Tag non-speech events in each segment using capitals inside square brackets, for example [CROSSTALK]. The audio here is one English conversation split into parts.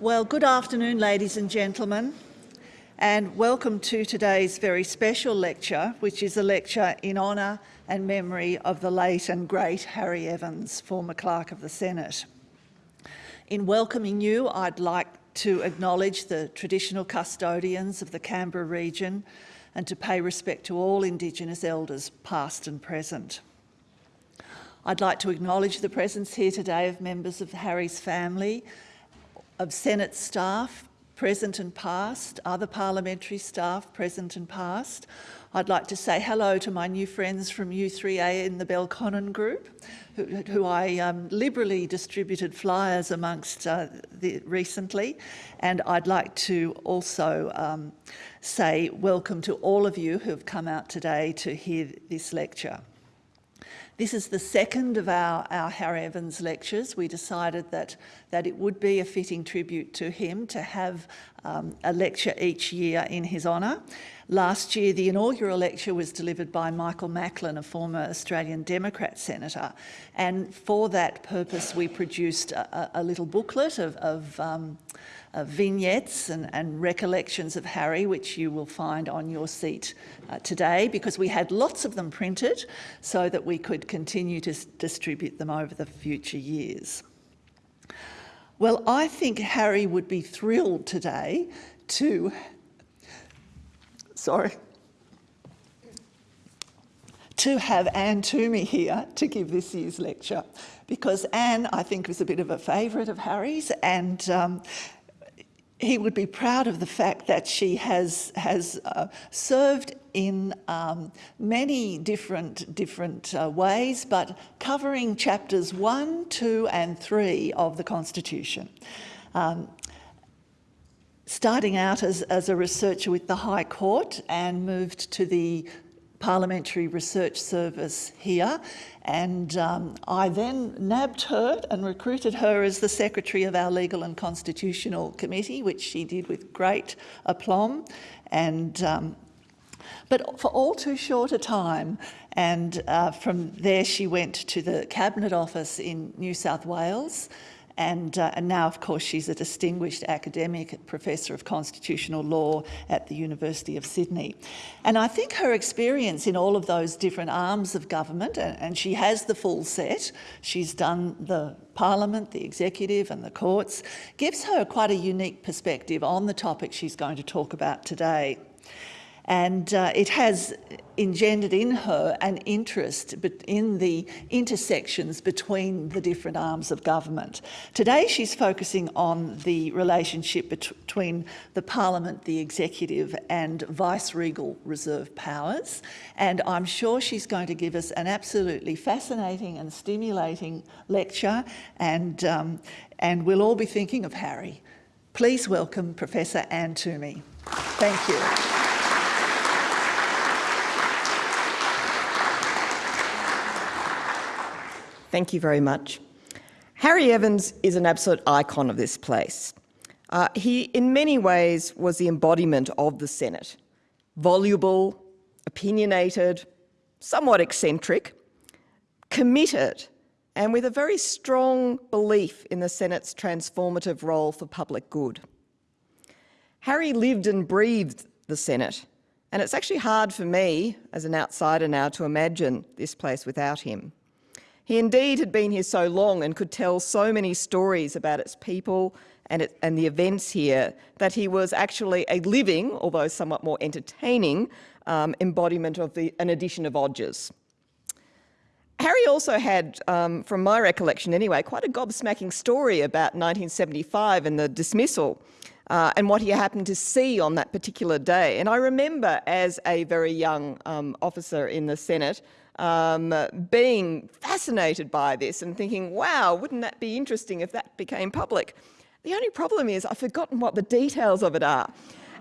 Well, good afternoon, ladies and gentlemen, and welcome to today's very special lecture, which is a lecture in honour and memory of the late and great Harry Evans, former Clerk of the Senate. In welcoming you, I'd like to acknowledge the traditional custodians of the Canberra region and to pay respect to all Indigenous elders, past and present. I'd like to acknowledge the presence here today of members of Harry's family, of Senate staff, present and past, other parliamentary staff, present and past. I'd like to say hello to my new friends from U3A in the Belconnen group, who, who I um, liberally distributed flyers amongst uh, the, recently. And I'd like to also um, say welcome to all of you who have come out today to hear this lecture. This is the second of our, our Harry Evans lectures. We decided that, that it would be a fitting tribute to him to have um, a lecture each year in his honour. Last year, the inaugural lecture was delivered by Michael Macklin, a former Australian Democrat senator. And for that purpose, we produced a, a little booklet of, of um, uh, vignettes and, and, recollections of Harry, which you will find on your seat uh, today, because we had lots of them printed so that we could continue to distribute them over the future years. Well, I think Harry would be thrilled today to, sorry, to have Anne Twomey here to give this year's lecture because Anne, I think, was a bit of a favourite of Harry's and um, he would be proud of the fact that she has, has uh, served in um, many different, different uh, ways, but covering chapters one, two and three of the Constitution. Um, starting out as, as a researcher with the High Court and moved to the Parliamentary Research Service here. And um, I then nabbed her and recruited her as the Secretary of our Legal and Constitutional Committee, which she did with great aplomb. And um, but for all too short a time. And uh, from there she went to the Cabinet Office in New South Wales and, uh, and, now, of course, she's a distinguished academic professor of constitutional law at the University of Sydney. And I think her experience in all of those different arms of government, and, and she has the full set, she's done the parliament, the executive and the courts, gives her quite a unique perspective on the topic she's going to talk about today. And uh, it has engendered in her an interest in the intersections between the different arms of government. Today she's focusing on the relationship between the parliament, the executive and vice-regal reserve powers. And I'm sure she's going to give us an absolutely fascinating and stimulating lecture and, um, and we'll all be thinking of Harry. Please welcome Professor Anne Twomey. Thank you. Thank you very much. Harry Evans is an absolute icon of this place. Uh, he, in many ways, was the embodiment of the Senate. Voluble, opinionated, somewhat eccentric, committed, and with a very strong belief in the Senate's transformative role for public good. Harry lived and breathed the Senate, and it's actually hard for me, as an outsider now, to imagine this place without him. He indeed had been here so long and could tell so many stories about its people and, it, and the events here that he was actually a living, although somewhat more entertaining, um, embodiment of the, an edition of Odgers. Harry also had, um, from my recollection anyway, quite a gobsmacking story about 1975 and the dismissal uh, and what he happened to see on that particular day. And I remember as a very young um, officer in the Senate um, being fascinated by this and thinking, wow, wouldn't that be interesting if that became public? The only problem is I've forgotten what the details of it are.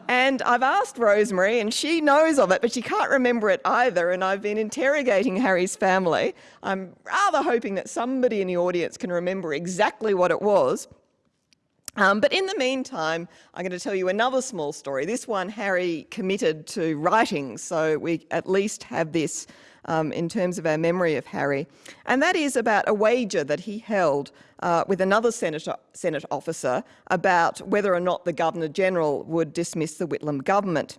And I've asked Rosemary and she knows of it, but she can't remember it either. And I've been interrogating Harry's family. I'm rather hoping that somebody in the audience can remember exactly what it was. Um, but in the meantime, I'm going to tell you another small story. This one Harry committed to writing, so we at least have this um, in terms of our memory of Harry, and that is about a wager that he held uh, with another Senate, Senate officer about whether or not the Governor-General would dismiss the Whitlam government.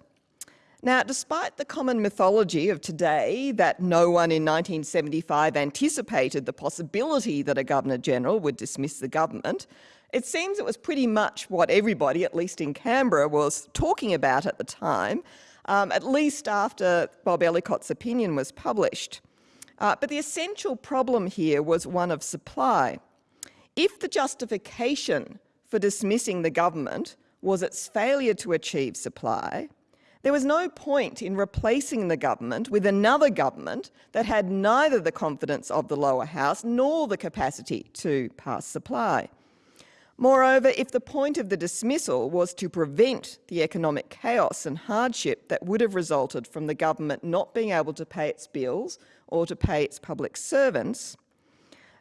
Now, despite the common mythology of today that no one in 1975 anticipated the possibility that a Governor-General would dismiss the government, it seems it was pretty much what everybody, at least in Canberra, was talking about at the time, um, at least after Bob Ellicott's opinion was published. Uh, but the essential problem here was one of supply. If the justification for dismissing the government was its failure to achieve supply, there was no point in replacing the government with another government that had neither the confidence of the lower house nor the capacity to pass supply. Moreover, if the point of the dismissal was to prevent the economic chaos and hardship that would have resulted from the government not being able to pay its bills or to pay its public servants,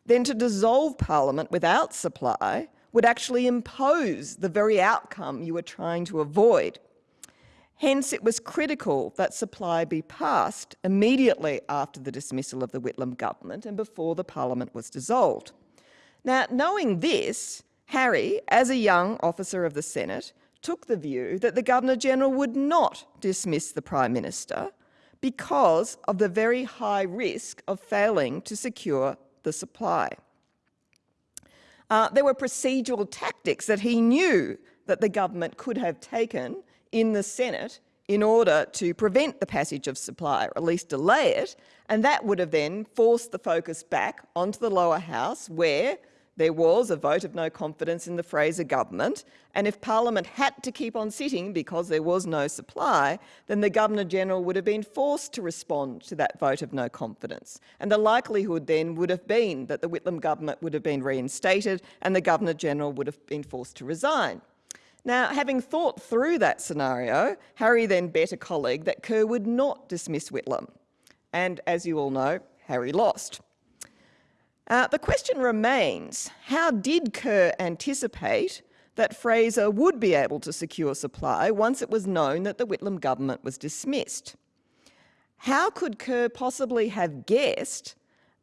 then to dissolve Parliament without supply would actually impose the very outcome you were trying to avoid. Hence, it was critical that supply be passed immediately after the dismissal of the Whitlam government and before the parliament was dissolved. Now, knowing this, Harry, as a young officer of the Senate, took the view that the Governor-General would not dismiss the Prime Minister because of the very high risk of failing to secure the supply. Uh, there were procedural tactics that he knew that the government could have taken in the Senate in order to prevent the passage of supply, or at least delay it, and that would have then forced the focus back onto the lower house where there was a vote of no confidence in the Fraser government, and if Parliament had to keep on sitting because there was no supply, then the Governor-General would have been forced to respond to that vote of no confidence. And the likelihood then would have been that the Whitlam government would have been reinstated and the Governor-General would have been forced to resign. Now, having thought through that scenario, Harry then bet a colleague that Kerr would not dismiss Whitlam. And as you all know, Harry lost. Uh, the question remains, how did Kerr anticipate that Fraser would be able to secure supply once it was known that the Whitlam government was dismissed? How could Kerr possibly have guessed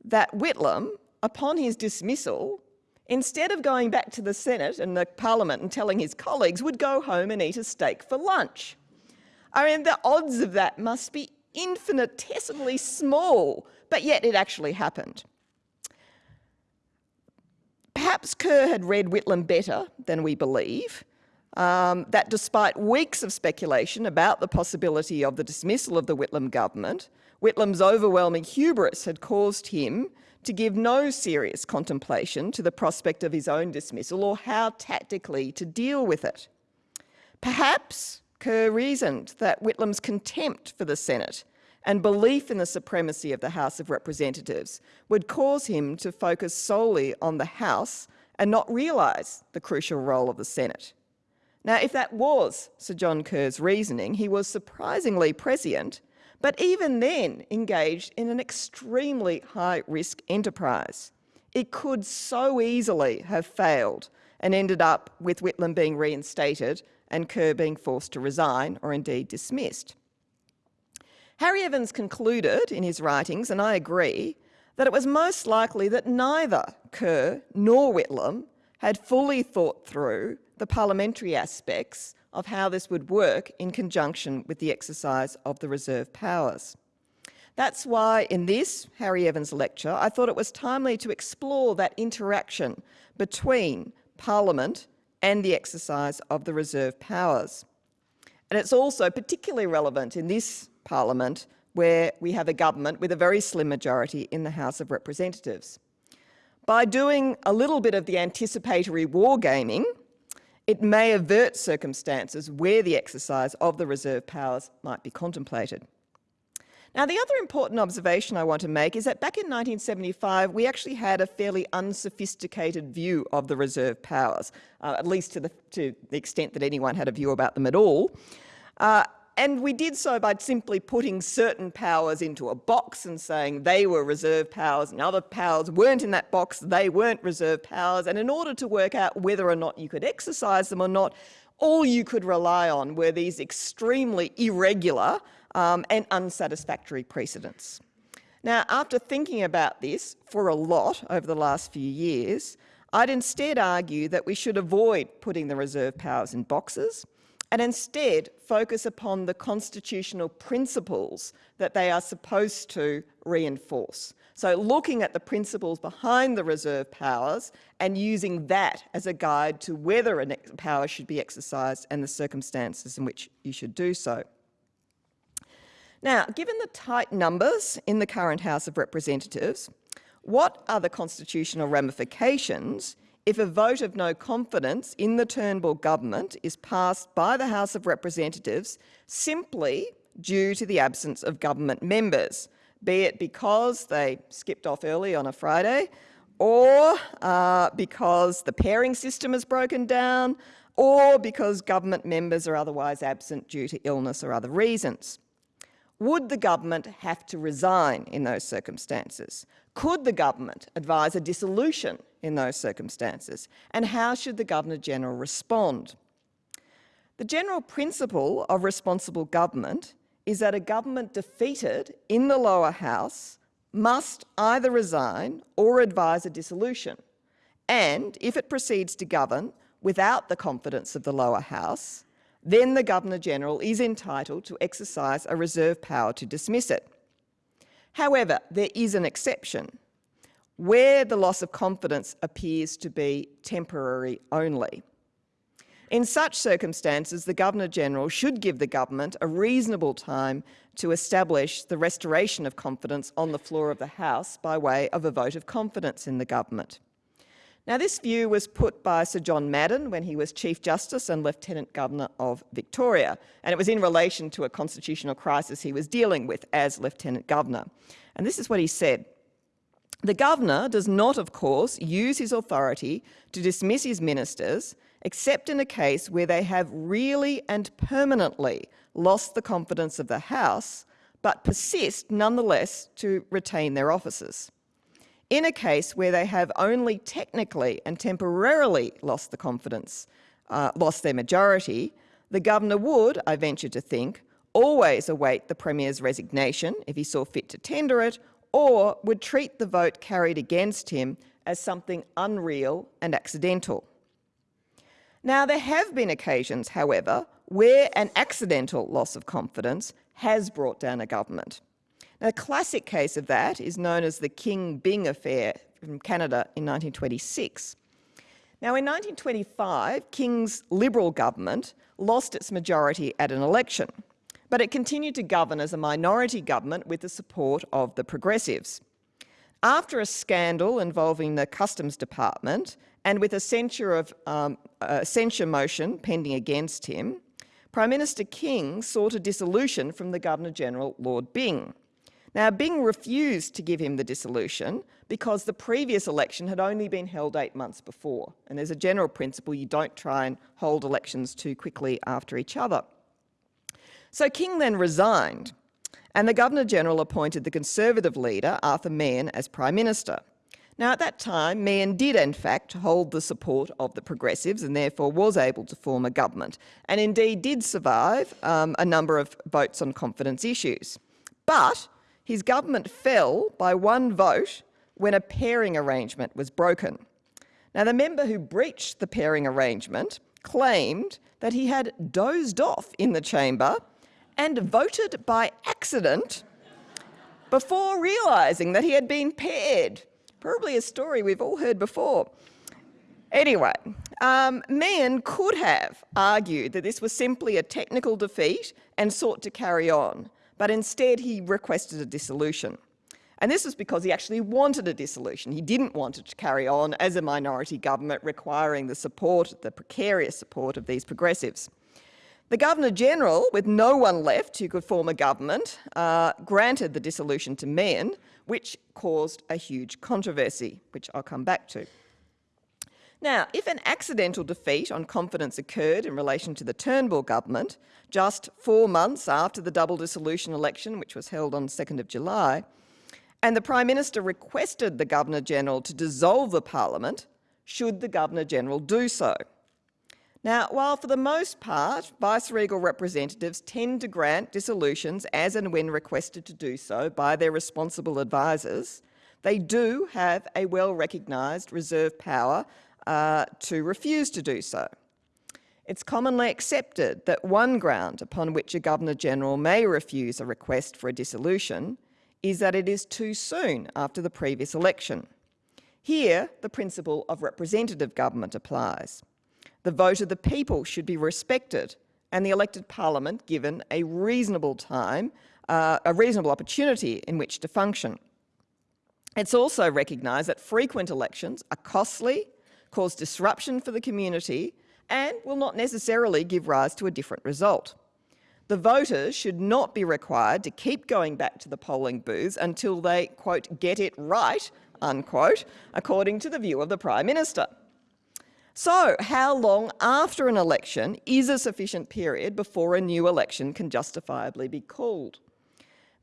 that Whitlam, upon his dismissal, instead of going back to the Senate and the Parliament and telling his colleagues, would go home and eat a steak for lunch. I mean, the odds of that must be infinitesimally small, but yet it actually happened. Perhaps Kerr had read Whitlam better than we believe, um, that despite weeks of speculation about the possibility of the dismissal of the Whitlam government, Whitlam's overwhelming hubris had caused him to give no serious contemplation to the prospect of his own dismissal or how tactically to deal with it. Perhaps Kerr reasoned that Whitlam's contempt for the Senate and belief in the supremacy of the House of Representatives would cause him to focus solely on the House and not realise the crucial role of the Senate. Now, if that was Sir John Kerr's reasoning, he was surprisingly prescient but even then engaged in an extremely high-risk enterprise. It could so easily have failed and ended up with Whitlam being reinstated and Kerr being forced to resign or indeed dismissed. Harry Evans concluded in his writings, and I agree, that it was most likely that neither Kerr nor Whitlam had fully thought through the parliamentary aspects of how this would work in conjunction with the exercise of the reserve powers. That's why in this Harry Evans lecture, I thought it was timely to explore that interaction between Parliament and the exercise of the reserve powers. And it's also particularly relevant in this Parliament where we have a government with a very slim majority in the House of Representatives. By doing a little bit of the anticipatory wargaming, it may avert circumstances where the exercise of the reserve powers might be contemplated. Now, the other important observation I want to make is that back in 1975, we actually had a fairly unsophisticated view of the reserve powers, uh, at least to the, to the, extent that anyone had a view about them at all. Uh, and we did so by simply putting certain powers into a box and saying they were reserve powers and other powers weren't in that box, they weren't reserve powers. And in order to work out whether or not you could exercise them or not, all you could rely on were these extremely irregular um, and unsatisfactory precedents. Now, after thinking about this for a lot over the last few years, I'd instead argue that we should avoid putting the reserve powers in boxes and instead focus upon the constitutional principles that they are supposed to reinforce. So looking at the principles behind the reserve powers and using that as a guide to whether a power should be exercised and the circumstances in which you should do so. Now, given the tight numbers in the current House of Representatives, what are the constitutional ramifications if a vote of no confidence in the Turnbull government is passed by the House of Representatives simply due to the absence of government members, be it because they skipped off early on a Friday, or uh, because the pairing system has broken down, or because government members are otherwise absent due to illness or other reasons. Would the government have to resign in those circumstances? Could the government advise a dissolution in those circumstances? And how should the Governor-General respond? The general principle of responsible government is that a government defeated in the lower house must either resign or advise a dissolution. And if it proceeds to govern without the confidence of the lower house, then the Governor-General is entitled to exercise a reserve power to dismiss it. However, there is an exception, where the loss of confidence appears to be temporary only. In such circumstances, the Governor-General should give the government a reasonable time to establish the restoration of confidence on the floor of the House by way of a vote of confidence in the government. Now, this view was put by Sir John Madden when he was Chief Justice and Lieutenant Governor of Victoria, and it was in relation to a constitutional crisis he was dealing with as Lieutenant Governor. And this is what he said. The Governor does not, of course, use his authority to dismiss his ministers except in a case where they have really and permanently lost the confidence of the House, but persist nonetheless to retain their offices. In a case where they have only technically and temporarily lost the confidence, uh, lost their majority, the governor would, I venture to think, always await the Premier's resignation if he saw fit to tender it, or would treat the vote carried against him as something unreal and accidental. Now, there have been occasions, however, where an accidental loss of confidence has brought down a government. A classic case of that is known as the King Byng affair from Canada in 1926. Now, in 1925, King's Liberal government lost its majority at an election, but it continued to govern as a minority government with the support of the Progressives. After a scandal involving the Customs Department and with a censure, of, um, a censure motion pending against him, Prime Minister King sought a dissolution from the Governor-General, Lord Byng. Now, Byng refused to give him the dissolution because the previous election had only been held eight months before. And there's a general principle you don't try and hold elections too quickly after each other. So King then resigned, and the Governor-General appointed the Conservative leader, Arthur Meighen, as Prime Minister. Now, at that time, Meighen did, in fact, hold the support of the Progressives and therefore was able to form a government, and indeed did survive um, a number of votes on confidence issues. But his government fell by one vote when a pairing arrangement was broken. Now, the member who breached the pairing arrangement claimed that he had dozed off in the chamber and voted by accident before realising that he had been paired. Probably a story we've all heard before. Anyway, um, Meighen could have argued that this was simply a technical defeat and sought to carry on but instead he requested a dissolution. And this was because he actually wanted a dissolution. He didn't want it to carry on as a minority government requiring the support, the precarious support of these progressives. The Governor-General, with no one left who could form a government, uh, granted the dissolution to Meighen, which caused a huge controversy, which I'll come back to. Now, if an accidental defeat on confidence occurred in relation to the Turnbull government, just four months after the double dissolution election, which was held on 2nd of July, and the Prime Minister requested the Governor-General to dissolve the Parliament, should the Governor-General do so? Now, while for the most part, vice-regal representatives tend to grant dissolutions as and when requested to do so by their responsible advisors, they do have a well-recognised reserve power uh, to refuse to do so. It's commonly accepted that one ground upon which a Governor-General may refuse a request for a dissolution is that it is too soon after the previous election. Here, the principle of representative government applies. The vote of the people should be respected and the elected parliament given a reasonable time, uh, a reasonable opportunity in which to function. It's also recognised that frequent elections are costly, cause disruption for the community and will not necessarily give rise to a different result. The voters should not be required to keep going back to the polling booths until they, quote, get it right, unquote, according to the view of the Prime Minister. So, how long after an election is a sufficient period before a new election can justifiably be called?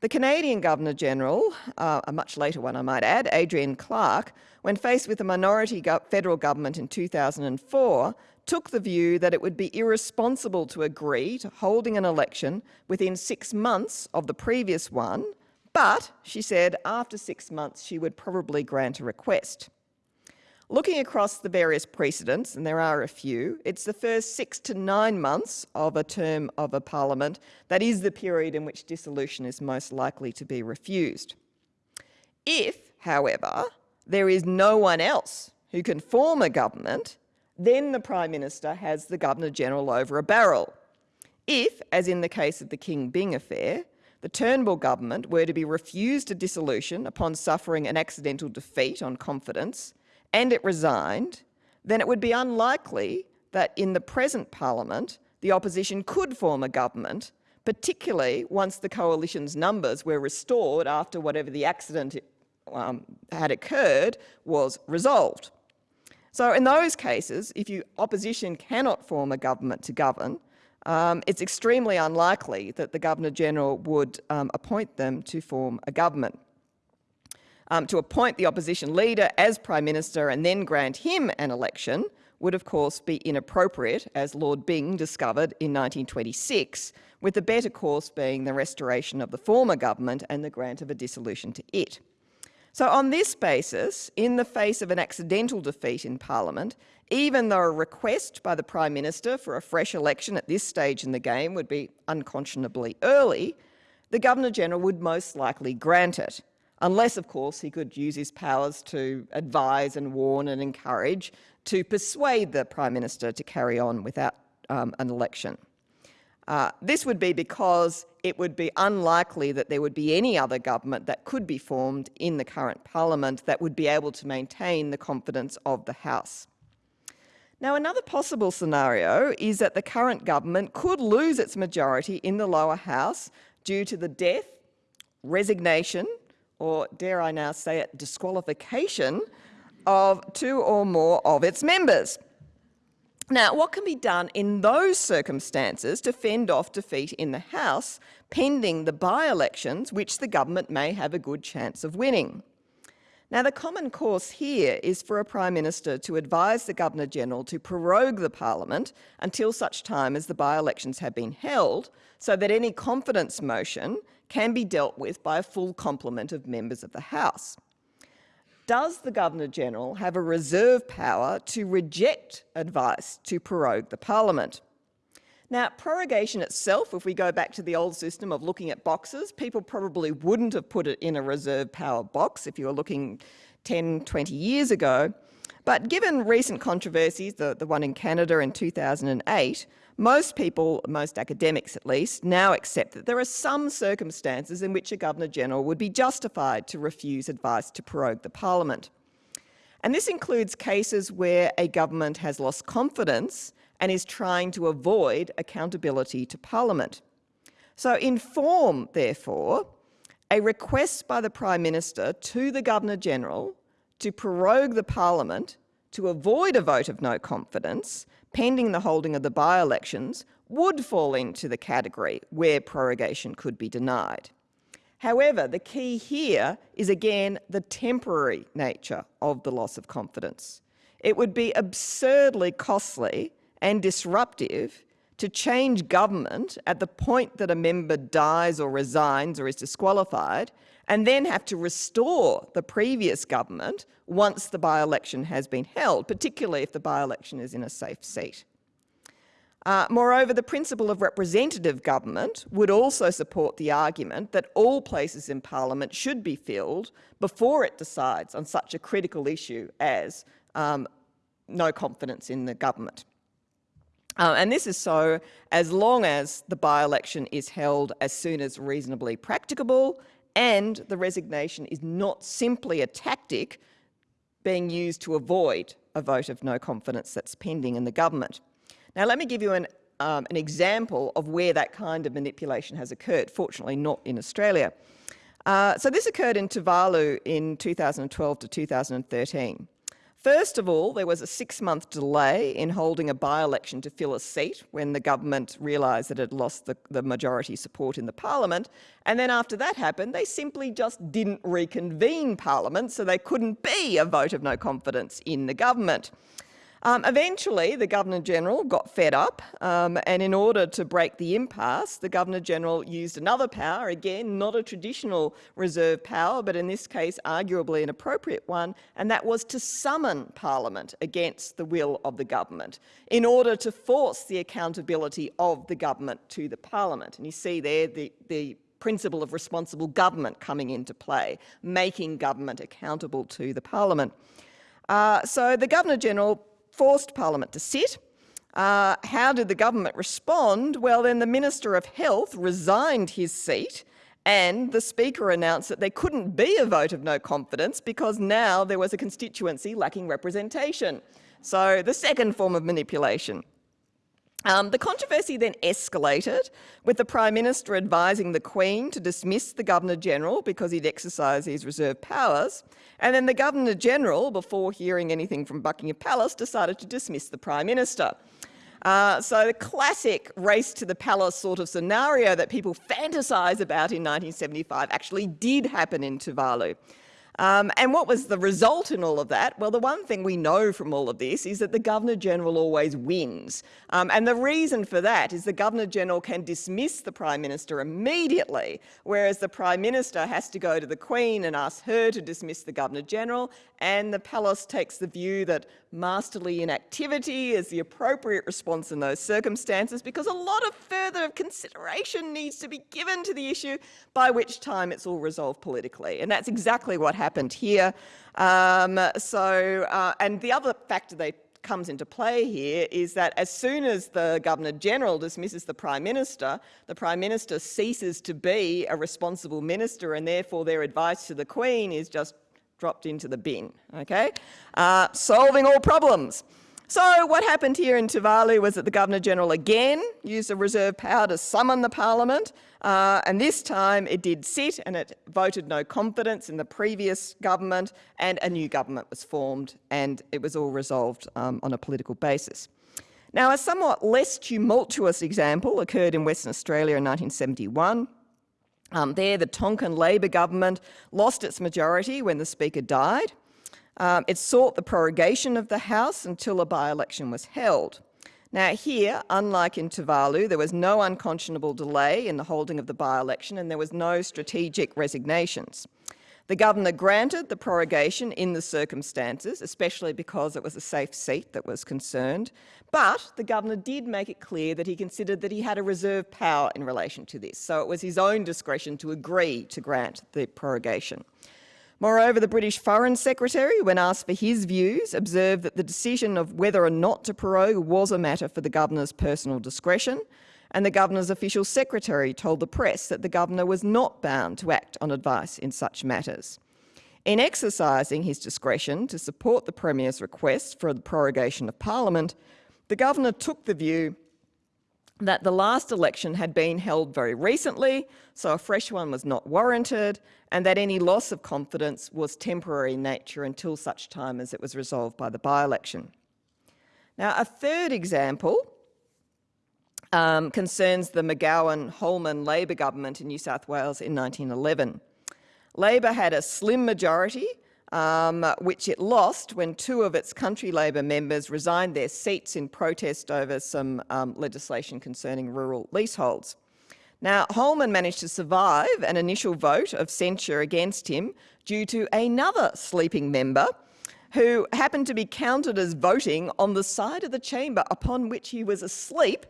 The Canadian Governor-General, uh, a much later one I might add, Adrienne Clark, when faced with a minority go federal government in 2004, took the view that it would be irresponsible to agree to holding an election within six months of the previous one, but, she said, after six months she would probably grant a request. Looking across the various precedents, and there are a few, it's the first six to nine months of a term of a parliament that is the period in which dissolution is most likely to be refused. If, however, there is no one else who can form a government, then the Prime Minister has the Governor-General over a barrel. If, as in the case of the King Byng affair, the Turnbull government were to be refused a dissolution upon suffering an accidental defeat on confidence, and it resigned, then it would be unlikely that in the present parliament the opposition could form a government, particularly once the coalition's numbers were restored after whatever the accident um, had occurred was resolved. So in those cases, if you opposition cannot form a government to govern, um, it's extremely unlikely that the Governor-General would um, appoint them to form a government um, to appoint the opposition leader as Prime Minister and then grant him an election would of course be inappropriate, as Lord Byng discovered in 1926, with the better course being the restoration of the former government and the grant of a dissolution to it. So on this basis, in the face of an accidental defeat in Parliament, even though a request by the Prime Minister for a fresh election at this stage in the game would be unconscionably early, the Governor-General would most likely grant it unless, of course, he could use his powers to advise and warn and encourage to persuade the Prime Minister to carry on without um, an election. Uh, this would be because it would be unlikely that there would be any other government that could be formed in the current parliament that would be able to maintain the confidence of the House. Now, another possible scenario is that the current government could lose its majority in the lower house due to the death, resignation, or dare I now say it, disqualification of two or more of its members. Now, what can be done in those circumstances to fend off defeat in the House pending the by-elections which the government may have a good chance of winning? Now, the common course here is for a Prime Minister to advise the Governor-General to prorogue the Parliament until such time as the by-elections have been held, so that any confidence motion can be dealt with by a full complement of members of the House. Does the Governor-General have a reserve power to reject advice to prorogue the Parliament? Now, prorogation itself, if we go back to the old system of looking at boxes, people probably wouldn't have put it in a reserve power box if you were looking 10, 20 years ago. But given recent controversies, the, the one in Canada in 2008, most people, most academics at least, now accept that there are some circumstances in which a Governor-General would be justified to refuse advice to prorogue the Parliament. And this includes cases where a government has lost confidence and is trying to avoid accountability to Parliament. So in form, therefore, a request by the Prime Minister to the Governor-General to prorogue the Parliament to avoid a vote of no confidence pending the holding of the by-elections would fall into the category where prorogation could be denied. However, the key here is again the temporary nature of the loss of confidence. It would be absurdly costly and disruptive to change government at the point that a member dies or resigns or is disqualified, and then have to restore the previous government once the by-election has been held, particularly if the by-election is in a safe seat. Uh, moreover, the principle of representative government would also support the argument that all places in Parliament should be filled before it decides on such a critical issue as um, no confidence in the government. Uh, and this is so as long as the by-election is held as soon as reasonably practicable and the resignation is not simply a tactic being used to avoid a vote of no confidence that's pending in the government. Now let me give you an, um, an example of where that kind of manipulation has occurred, fortunately not in Australia. Uh, so this occurred in Tuvalu in 2012 to 2013. First of all, there was a six-month delay in holding a by-election to fill a seat when the government realised that it had lost the, the, majority support in the parliament. And then after that happened, they simply just didn't reconvene parliament, so they couldn't be a vote of no confidence in the government. Um, eventually, the Governor-General got fed up, um, and in order to break the impasse, the Governor-General used another power, again, not a traditional reserve power, but in this case, arguably an appropriate one, and that was to summon Parliament against the will of the government in order to force the accountability of the government to the Parliament. And you see there the, the principle of responsible government coming into play, making government accountable to the Parliament. Uh, so the Governor-General forced Parliament to sit. Uh, how did the government respond? Well, then the Minister of Health resigned his seat and the Speaker announced that there couldn't be a vote of no confidence because now there was a constituency lacking representation. So the second form of manipulation. Um, the controversy then escalated, with the Prime Minister advising the Queen to dismiss the Governor-General because he'd exercised his reserve powers, and then the Governor-General, before hearing anything from Buckingham Palace, decided to dismiss the Prime Minister. Uh, so the classic race to the palace sort of scenario that people fantasise about in 1975 actually did happen in Tuvalu. Um, and what was the result in all of that? Well, the one thing we know from all of this is that the Governor-General always wins. Um, and the reason for that is the Governor-General can dismiss the Prime Minister immediately, whereas the Prime Minister has to go to the Queen and ask her to dismiss the Governor-General, and the palace takes the view that masterly inactivity is the appropriate response in those circumstances because a lot of further consideration needs to be given to the issue, by which time it's all resolved politically. And that's exactly what happened here. Um, so, uh, and the other factor that comes into play here is that as soon as the Governor-General dismisses the Prime Minister, the Prime Minister ceases to be a responsible minister and therefore their advice to the Queen is just dropped into the bin, okay? Uh, solving all problems. So what happened here in Tuvalu was that the Governor-General again used a reserve power to summon the Parliament, uh, and this time it did sit and it voted no confidence in the previous government, and a new government was formed, and it was all resolved um, on a political basis. Now, a somewhat less tumultuous example occurred in Western Australia in 1971. Um, there, the Tonkin Labor government lost its majority when the Speaker died. Um, it sought the prorogation of the House until a by-election was held. Now here, unlike in Tuvalu, there was no unconscionable delay in the holding of the by-election and there was no strategic resignations. The governor granted the prorogation in the circumstances, especially because it was a safe seat that was concerned, but the governor did make it clear that he considered that he had a reserve power in relation to this, so it was his own discretion to agree to grant the prorogation. Moreover, the British Foreign Secretary, when asked for his views, observed that the decision of whether or not to prorogue was a matter for the governor's personal discretion, and the governor's official secretary told the press that the governor was not bound to act on advice in such matters. In exercising his discretion to support the Premier's request for the prorogation of Parliament, the governor took the view that the last election had been held very recently, so a fresh one was not warranted, and that any loss of confidence was temporary in nature until such time as it was resolved by the by-election. Now, a third example um, concerns the McGowen-Holman Labor government in New South Wales in 1911. Labor had a slim majority um, which it lost when two of its country Labor members resigned their seats in protest over some um, legislation concerning rural leaseholds. Now, Holman managed to survive an initial vote of censure against him due to another sleeping member who happened to be counted as voting on the side of the chamber upon which he was asleep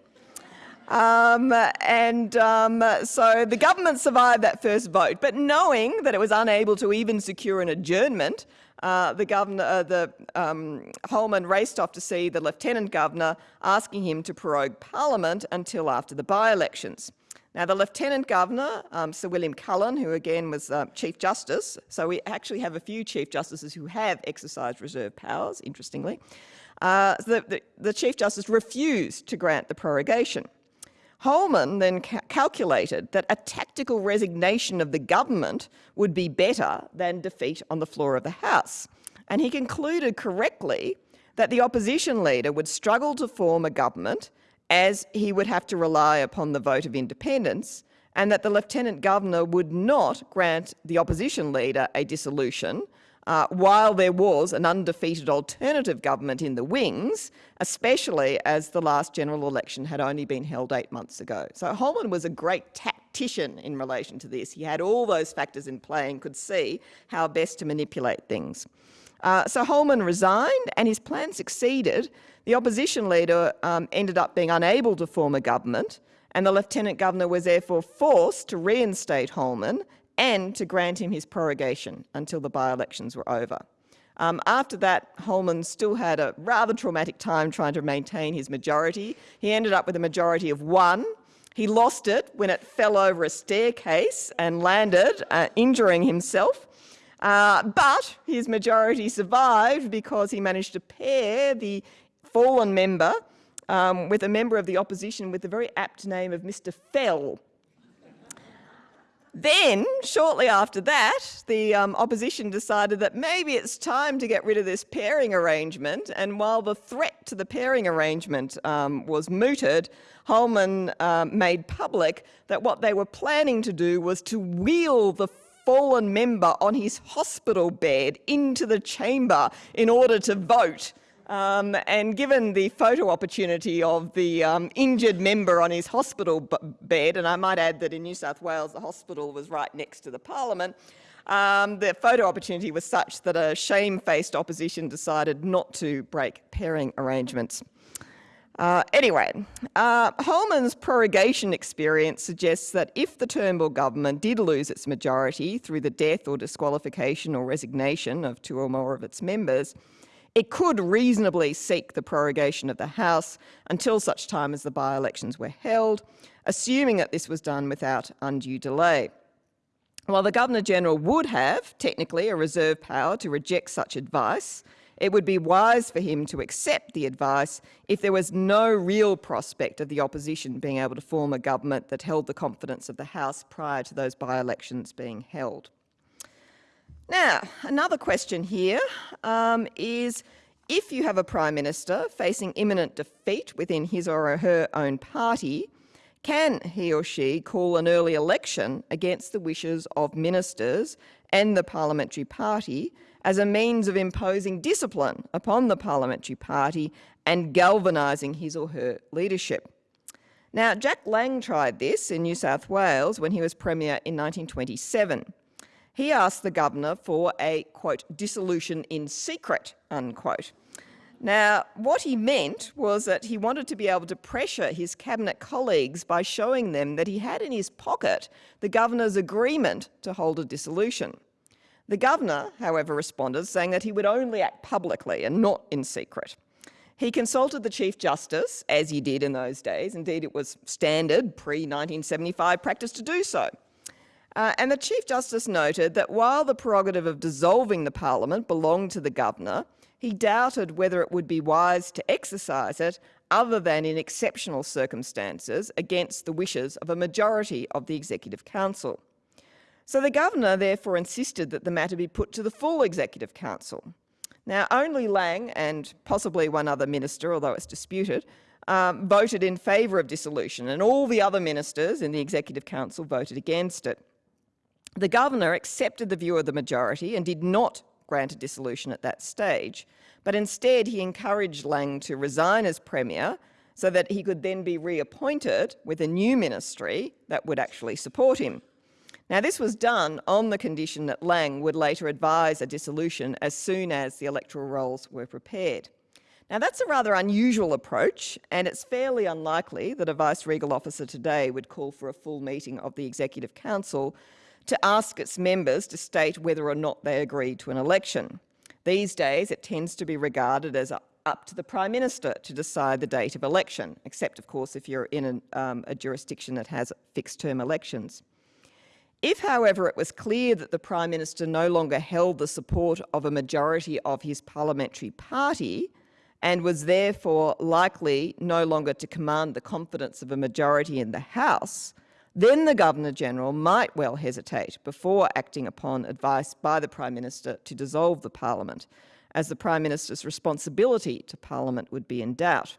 um, and um, so the government survived that first vote, but knowing that it was unable to even secure an adjournment, uh, the governor, uh, the um, Holman raced off to see the lieutenant governor, asking him to prorogue parliament until after the by-elections. Now, the Lieutenant Governor, um, Sir William Cullen, who again was uh, Chief Justice, so we actually have a few Chief Justices who have exercised reserve powers, interestingly, uh, the, the, the Chief Justice refused to grant the prorogation. Holman then ca calculated that a tactical resignation of the government would be better than defeat on the floor of the House. And he concluded correctly that the opposition leader would struggle to form a government as he would have to rely upon the vote of independents and that the Lieutenant Governor would not grant the opposition leader a dissolution uh, while there was an undefeated alternative government in the wings, especially as the last general election had only been held eight months ago. So Holman was a great tactician in relation to this. He had all those factors in play and could see how best to manipulate things. Uh, so Holman resigned and his plan succeeded. The opposition leader um, ended up being unable to form a government and the Lieutenant Governor was therefore forced to reinstate Holman and to grant him his prorogation until the by-elections were over. Um, after that, Holman still had a rather traumatic time trying to maintain his majority. He ended up with a majority of one. He lost it when it fell over a staircase and landed, uh, injuring himself. Uh, but his majority survived because he managed to pair the fallen member um, with a member of the opposition with the very apt name of Mr. Fell. Then, shortly after that, the um, opposition decided that maybe it's time to get rid of this pairing arrangement, and while the threat to the pairing arrangement um, was mooted, Holman um, made public that what they were planning to do was to wheel the fallen member on his hospital bed into the chamber in order to vote. Um, and given the photo opportunity of the um, injured member on his hospital bed, and I might add that in New South Wales the hospital was right next to the parliament, um, the photo opportunity was such that a shamefaced opposition decided not to break pairing arrangements. Uh, anyway, uh, Holman's prorogation experience suggests that if the Turnbull government did lose its majority through the death or disqualification or resignation of two or more of its members, it could reasonably seek the prorogation of the House until such time as the by-elections were held, assuming that this was done without undue delay. While the Governor-General would have, technically, a reserve power to reject such advice, it would be wise for him to accept the advice if there was no real prospect of the opposition being able to form a government that held the confidence of the House prior to those by-elections being held. Now, another question here um, is if you have a Prime Minister facing imminent defeat within his or her own party, can he or she call an early election against the wishes of ministers and the parliamentary party as a means of imposing discipline upon the parliamentary party and galvanising his or her leadership? Now, Jack Lang tried this in New South Wales when he was Premier in 1927 he asked the governor for a, quote, dissolution in secret, unquote. Now, what he meant was that he wanted to be able to pressure his cabinet colleagues by showing them that he had in his pocket the governor's agreement to hold a dissolution. The governor, however, responded, saying that he would only act publicly and not in secret. He consulted the Chief Justice, as he did in those days. Indeed, it was standard pre-1975 practice to do so. Uh, and the Chief Justice noted that while the prerogative of dissolving the Parliament belonged to the Governor, he doubted whether it would be wise to exercise it other than in exceptional circumstances against the wishes of a majority of the Executive Council. So the Governor therefore insisted that the matter be put to the full Executive Council. Now only Lang and possibly one other minister, although it's disputed, um, voted in favour of dissolution and all the other ministers in the Executive Council voted against it. The governor accepted the view of the majority and did not grant a dissolution at that stage, but instead he encouraged Lang to resign as Premier so that he could then be reappointed with a new ministry that would actually support him. Now, this was done on the condition that Lang would later advise a dissolution as soon as the electoral rolls were prepared. Now, that's a rather unusual approach, and it's fairly unlikely that a vice-regal officer today would call for a full meeting of the Executive Council to ask its members to state whether or not they agree to an election. These days, it tends to be regarded as up to the Prime Minister to decide the date of election, except, of course, if you're in an, um, a jurisdiction that has fixed-term elections. If, however, it was clear that the Prime Minister no longer held the support of a majority of his parliamentary party, and was therefore likely no longer to command the confidence of a majority in the House, then the Governor-General might well hesitate before acting upon advice by the Prime Minister to dissolve the Parliament, as the Prime Minister's responsibility to Parliament would be in doubt.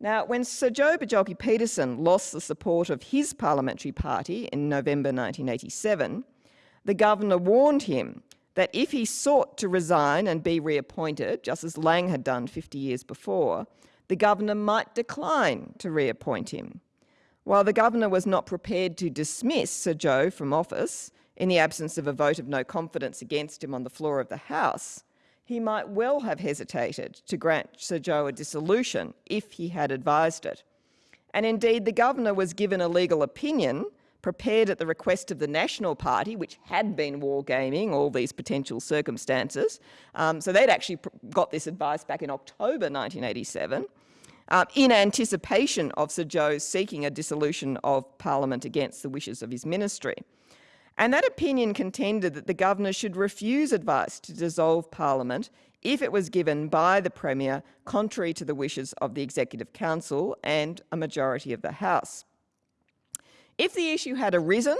Now, when Sir Joh Bjelke-Petersen lost the support of his parliamentary party in November 1987, the governor warned him that if he sought to resign and be reappointed, just as Lang had done 50 years before, the governor might decline to reappoint him. While the governor was not prepared to dismiss Sir Joh from office in the absence of a vote of no confidence against him on the floor of the House, he might well have hesitated to grant Sir Joh a dissolution if he had advised it. And indeed, the governor was given a legal opinion prepared at the request of the National Party, which had been wargaming all these potential circumstances. Um, so they'd actually got this advice back in October 1987, uh, in anticipation of Sir Joh seeking a dissolution of Parliament against the wishes of his ministry. And that opinion contended that the governor should refuse advice to dissolve Parliament if it was given by the Premier contrary to the wishes of the Executive Council and a majority of the House. If the issue had arisen,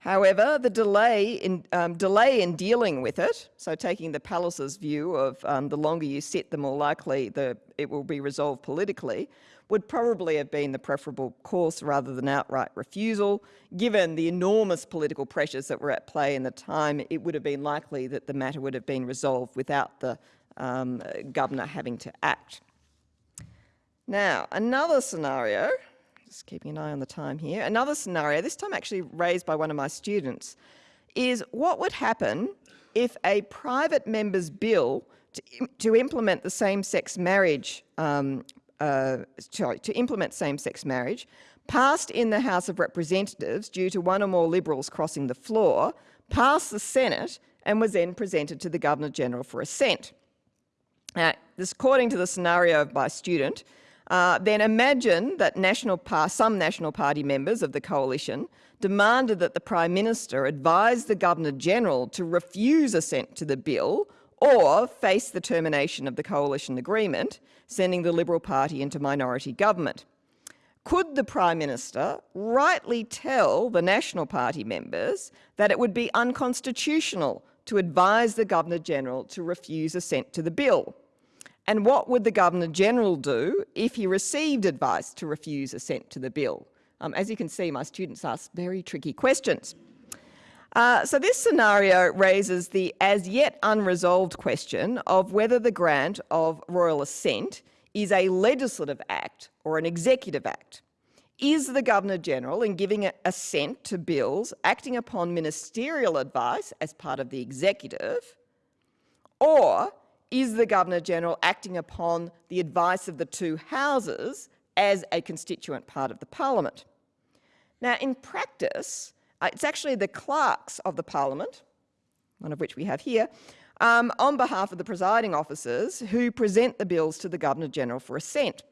however, the delay in, um, delay in dealing with it, so taking the palace's view of um, the longer you sit, the more likely the, it will be resolved politically, would probably have been the preferable course rather than outright refusal. Given the enormous political pressures that were at play in the time, it would have been likely that the matter would have been resolved without the um, governor having to act. Now, another scenario just keeping an eye on the time here. Another scenario, this time actually raised by one of my students, is what would happen if a private member's bill to, to implement the same-sex marriage, um, uh, sorry, to implement same-sex marriage, passed in the House of Representatives due to one or more Liberals crossing the floor, passed the Senate and was then presented to the Governor-General for assent. Now, this, according to the scenario of my student, uh, then imagine that national some National Party members of the coalition demanded that the Prime Minister advise the Governor-General to refuse assent to the bill or face the termination of the coalition agreement, sending the Liberal Party into minority government. Could the Prime Minister rightly tell the National Party members that it would be unconstitutional to advise the Governor-General to refuse assent to the bill? And what would the Governor-General do if he received advice to refuse assent to the bill? Um, as you can see, my students ask very tricky questions. Uh, so this scenario raises the as yet unresolved question of whether the grant of royal assent is a legislative act or an executive act. Is the Governor-General, in giving assent to bills, acting upon ministerial advice as part of the executive, or is the Governor-General acting upon the advice of the two houses as a constituent part of the parliament? Now, in practice, uh, it's actually the clerks of the parliament, one of which we have here, um, on behalf of the presiding officers who present the bills to the Governor-General for assent.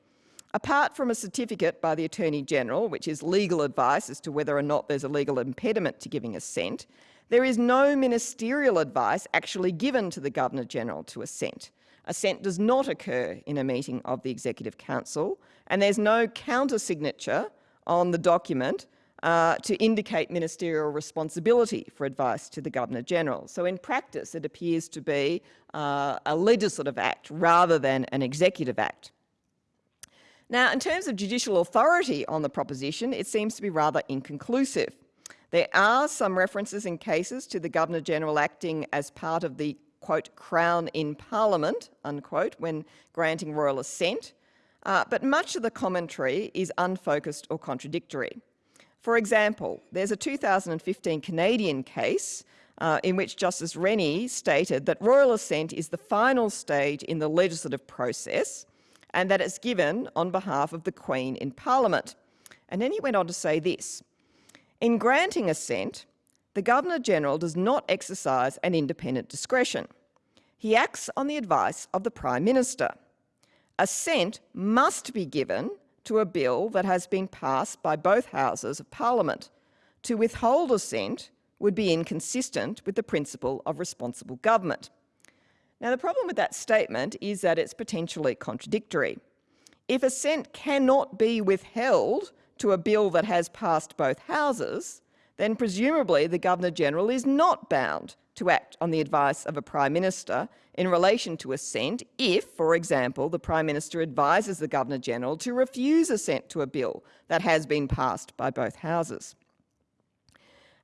Apart from a certificate by the Attorney-General, which is legal advice as to whether or not there's a legal impediment to giving assent, there is no ministerial advice actually given to the Governor-General to assent. Assent does not occur in a meeting of the Executive Council, and there's no counter-signature on the document uh, to indicate ministerial responsibility for advice to the Governor-General. So in practice, it appears to be uh, a legislative act rather than an executive act. Now, in terms of judicial authority on the proposition, it seems to be rather inconclusive. There are some references in cases to the Governor-General acting as part of the quote, crown in parliament, unquote, when granting royal assent, uh, but much of the commentary is unfocused or contradictory. For example, there's a 2015 Canadian case uh, in which Justice Rennie stated that royal assent is the final stage in the legislative process and that it's given on behalf of the Queen in Parliament. And then he went on to say this, in granting assent, the Governor-General does not exercise an independent discretion. He acts on the advice of the Prime Minister. Assent must be given to a bill that has been passed by both Houses of Parliament. To withhold assent would be inconsistent with the principle of responsible government. Now, the problem with that statement is that it's potentially contradictory. If assent cannot be withheld to a bill that has passed both houses, then presumably the Governor-General is not bound to act on the advice of a Prime Minister in relation to assent if, for example, the Prime Minister advises the Governor-General to refuse assent to a bill that has been passed by both houses.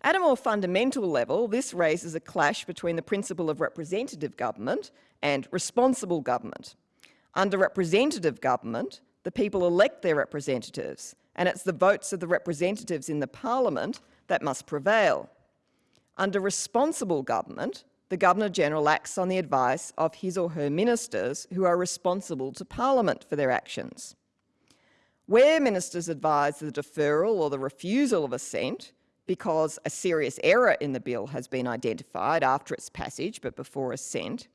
At a more fundamental level, this raises a clash between the principle of representative government and responsible government. Under representative government, the people elect their representatives, and it's the votes of the representatives in the parliament that must prevail. Under responsible government, the Governor-General acts on the advice of his or her ministers who are responsible to Parliament for their actions. Where ministers advise the deferral or the refusal of assent, because a serious error in the bill has been identified after its passage but before assent,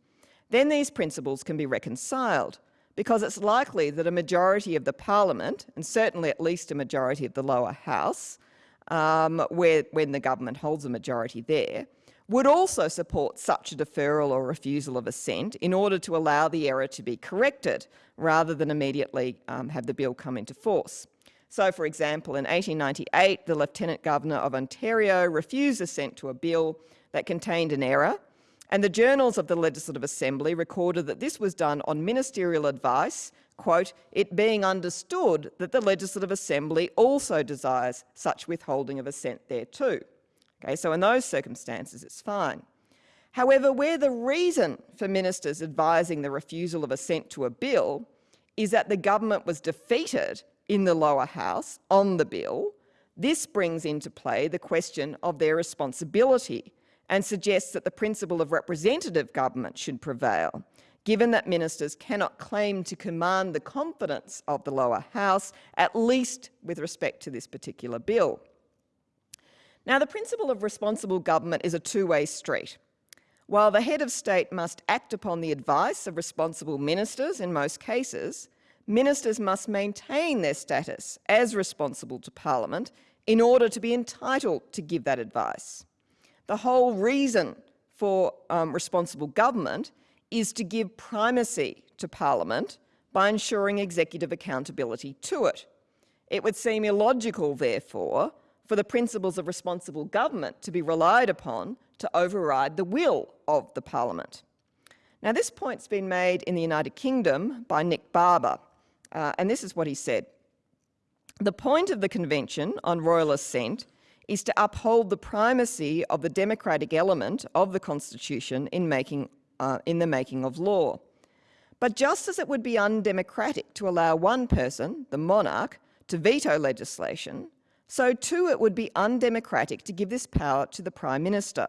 then these principles can be reconciled because it's likely that a majority of the parliament, and certainly at least a majority of the lower house, um, where, when the government holds a majority there, would also support such a deferral or refusal of assent in order to allow the error to be corrected rather than immediately um, have the bill come into force. So, for example, in 1898, the Lieutenant Governor of Ontario refused assent to a bill that contained an error, and the journals of the Legislative Assembly recorded that this was done on ministerial advice, quote, it being understood that the Legislative Assembly also desires such withholding of assent thereto. Okay, so in those circumstances, it's fine. However, where the reason for ministers advising the refusal of assent to a bill is that the government was defeated in the lower house on the bill, this brings into play the question of their responsibility and suggests that the principle of representative government should prevail, given that ministers cannot claim to command the confidence of the lower house, at least with respect to this particular bill. Now, the principle of responsible government is a two-way street. While the head of state must act upon the advice of responsible ministers in most cases, ministers must maintain their status as responsible to Parliament in order to be entitled to give that advice. The whole reason for um, responsible government is to give primacy to Parliament by ensuring executive accountability to it. It would seem illogical, therefore, for the principles of responsible government to be relied upon to override the will of the Parliament. Now, this point's been made in the United Kingdom by Nick Barber, uh, and this is what he said. The point of the Convention on Royal Assent is to uphold the primacy of the democratic element of the Constitution in, making, uh, in the making of law. But just as it would be undemocratic to allow one person, the monarch, to veto legislation, so too it would be undemocratic to give this power to the Prime Minister.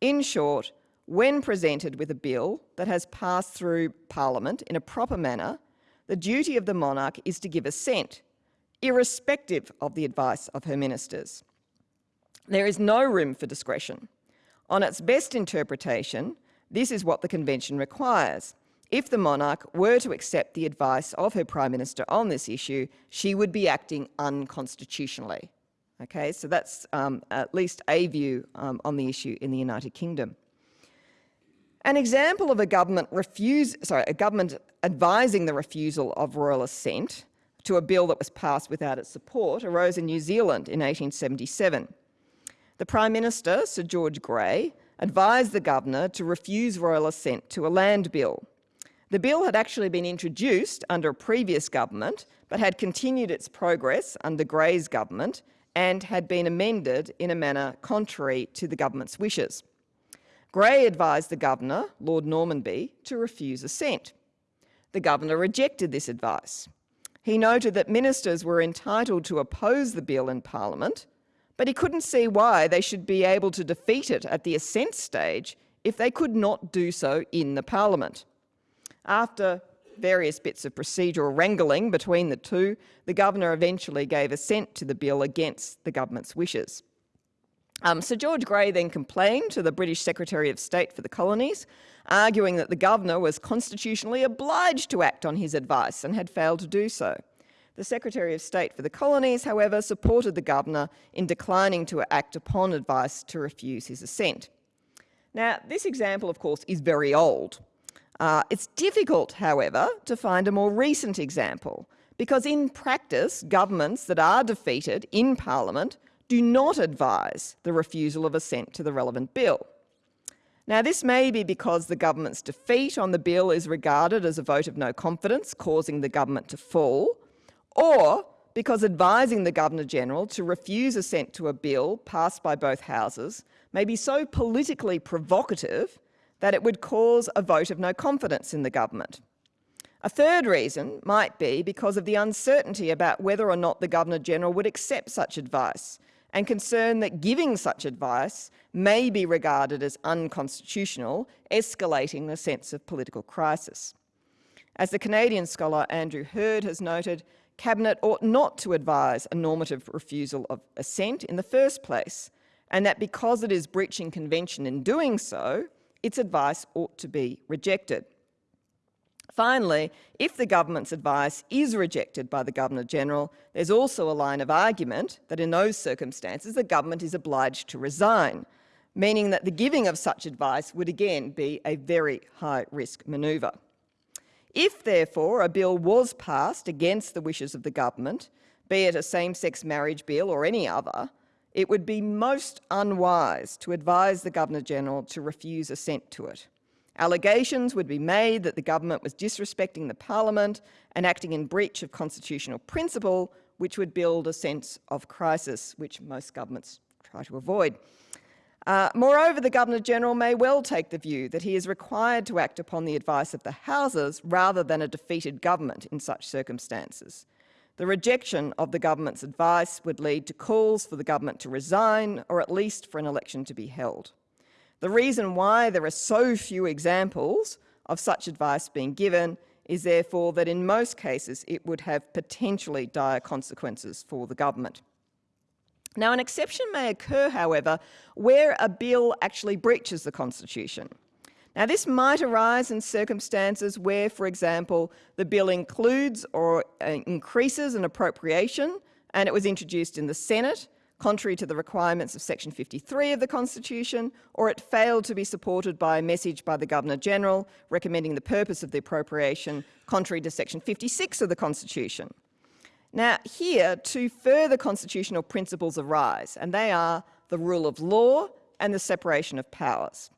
In short, when presented with a bill that has passed through Parliament in a proper manner, the duty of the monarch is to give assent, irrespective of the advice of her ministers. There is no room for discretion. On its best interpretation, this is what the Convention requires. If the monarch were to accept the advice of her Prime Minister on this issue, she would be acting unconstitutionally. Okay, so that's um, at least a view um, on the issue in the United Kingdom. An example of a government refuse, sorry, a government advising the refusal of royal assent to a bill that was passed without its support arose in New Zealand in 1877. The Prime Minister, Sir George Grey, advised the governor to refuse royal assent to a land bill. The bill had actually been introduced under a previous government, but had continued its progress under Grey's government and had been amended in a manner contrary to the government's wishes. Grey advised the Governor, Lord Normanby, to refuse assent. The Governor rejected this advice. He noted that ministers were entitled to oppose the bill in Parliament, but he couldn't see why they should be able to defeat it at the assent stage if they could not do so in the Parliament. After various bits of procedural wrangling between the two, the Governor eventually gave assent to the bill against the government's wishes. Um, Sir George Grey then complained to the British Secretary of State for the Colonies, arguing that the Governor was constitutionally obliged to act on his advice and had failed to do so. The Secretary of State for the Colonies, however, supported the Governor in declining to act upon advice to refuse his assent. Now, this example, of course, is very old. Uh, it's difficult, however, to find a more recent example, because in practice, governments that are defeated in Parliament do not advise the refusal of assent to the relevant bill. Now, this may be because the government's defeat on the bill is regarded as a vote of no confidence, causing the government to fall, or because advising the Governor-General to refuse assent to a bill passed by both houses may be so politically provocative that it would cause a vote of no confidence in the government. A third reason might be because of the uncertainty about whether or not the Governor-General would accept such advice and concern that giving such advice may be regarded as unconstitutional, escalating the sense of political crisis. As the Canadian scholar Andrew Heard has noted, Cabinet ought not to advise a normative refusal of assent in the first place, and that because it is breaching convention in doing so, its advice ought to be rejected. Finally, if the government's advice is rejected by the Governor-General, there's also a line of argument that in those circumstances the government is obliged to resign, meaning that the giving of such advice would again be a very high-risk manoeuvre. If, therefore, a bill was passed against the wishes of the government, be it a same-sex marriage bill or any other, it would be most unwise to advise the Governor-General to refuse assent to it. Allegations would be made that the government was disrespecting the parliament and acting in breach of constitutional principle, which would build a sense of crisis, which most governments try to avoid. Uh, moreover, the Governor-General may well take the view that he is required to act upon the advice of the Houses rather than a defeated government in such circumstances. The rejection of the government's advice would lead to calls for the government to resign or at least for an election to be held. The reason why there are so few examples of such advice being given is therefore that in most cases it would have potentially dire consequences for the government. Now an exception may occur, however, where a bill actually breaches the Constitution. Now, this might arise in circumstances where, for example, the bill includes or uh, increases an appropriation and it was introduced in the Senate, contrary to the requirements of section 53 of the Constitution, or it failed to be supported by a message by the Governor-General recommending the purpose of the appropriation, contrary to section 56 of the Constitution. Now, here, two further constitutional principles arise, and they are the rule of law and the separation of powers.